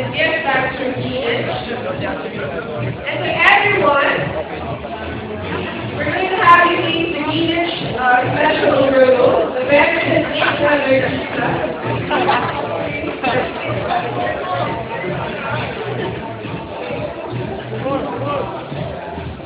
is from Venus. And to everyone, we're going to have you eat the Venus uh, special brew. The is 800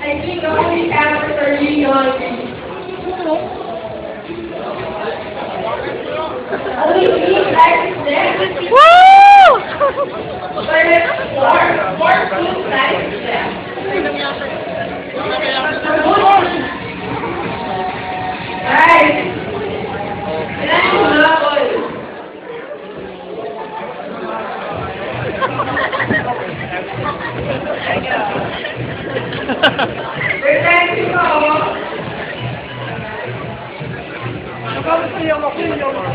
I think the only answer for you hungry. Maar het wordt goed bijgezet. Hey! We zijn gekomen. Ik kan het niet allemaal vinden, jongens.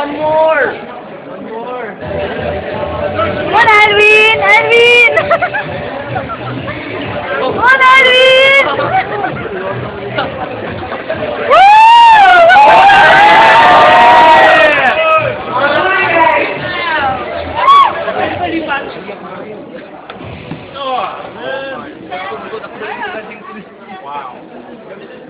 po. more. Two lines left. And suddenly, that's one line. We're going down first. Can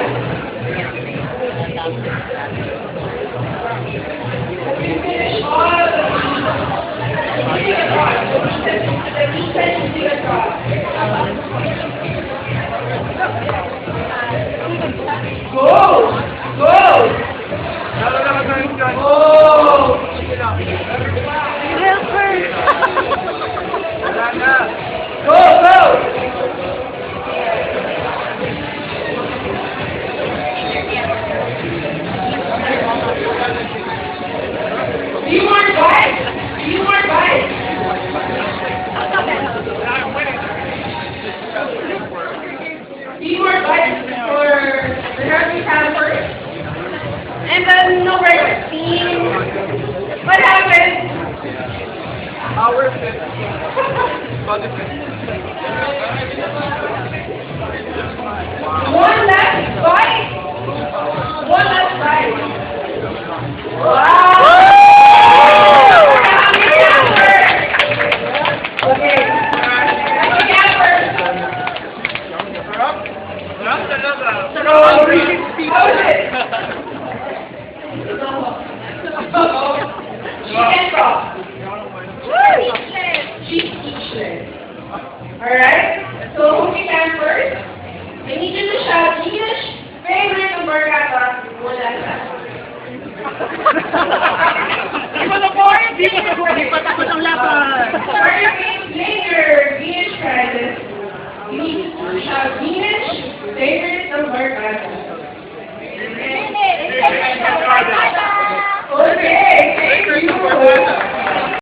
Have you And then no regular steam. What happened? Our one last bite. One last bite. Wow. Okay. Together. So, how is it? She's speechless. Alright? So, who began first? I need you to shout English, favorite number kata, wala ka. Di ba na boy? Di ba na